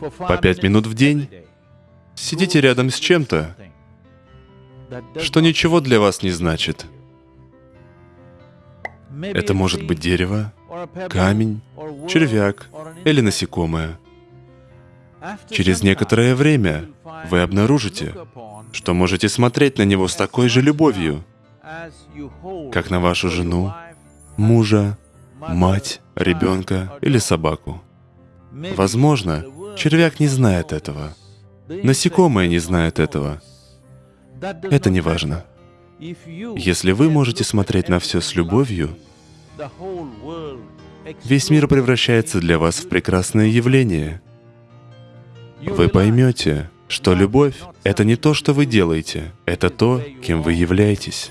по пять минут в день сидите рядом с чем-то, что ничего для вас не значит. Это может быть дерево, камень, червяк или насекомое. Через некоторое время вы обнаружите, что можете смотреть на него с такой же любовью, как на вашу жену, мужа, мать, ребенка или собаку. Возможно, червяк не знает этого. Насекомое не знает этого. Это не важно. Если вы можете смотреть на все с любовью, весь мир превращается для вас в прекрасное явление. Вы поймете, что любовь — это не то, что вы делаете, это то, кем вы являетесь.